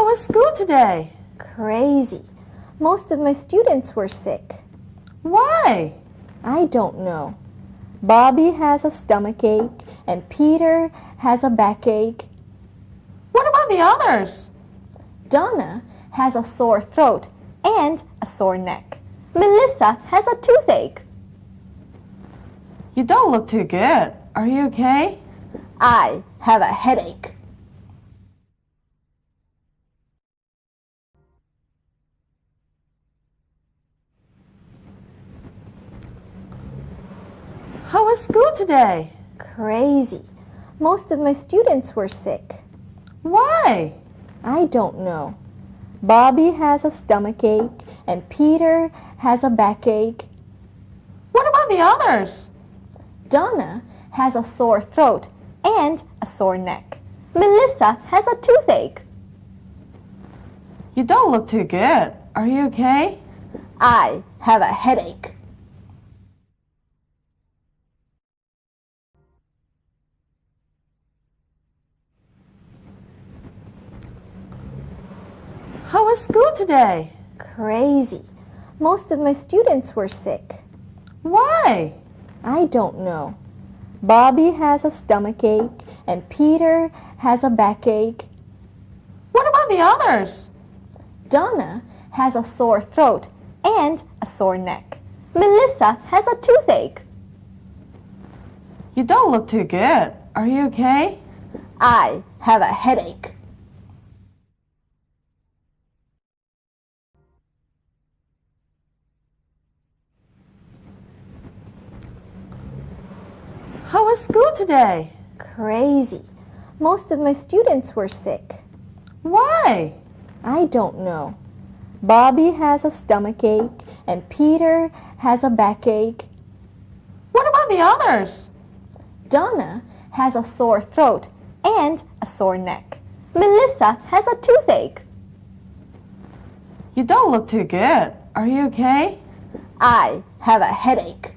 was school today? Crazy. Most of my students were sick. Why? I don't know. Bobby has a stomachache and Peter has a backache. What about the others? Donna has a sore throat and a sore neck. Melissa has a toothache. You don't look too good. Are you okay? I have a headache. How was school today? Crazy. Most of my students were sick. Why? I don't know. Bobby has a stomachache and Peter has a backache. What about the others? Donna has a sore throat and a sore neck. Melissa has a toothache. You don't look too good. Are you okay? I have a headache. How was school today? Crazy. Most of my students were sick. Why? I don't know. Bobby has a stomachache and Peter has a backache. What about the others? Donna has a sore throat and a sore neck. Melissa has a toothache. You don't look too good. Are you okay? I have a headache. How was school today? Crazy. Most of my students were sick. Why? I don't know. Bobby has a stomachache and Peter has a backache. What about the others? Donna has a sore throat and a sore neck. Melissa has a toothache. You don't look too good. Are you okay? I have a headache.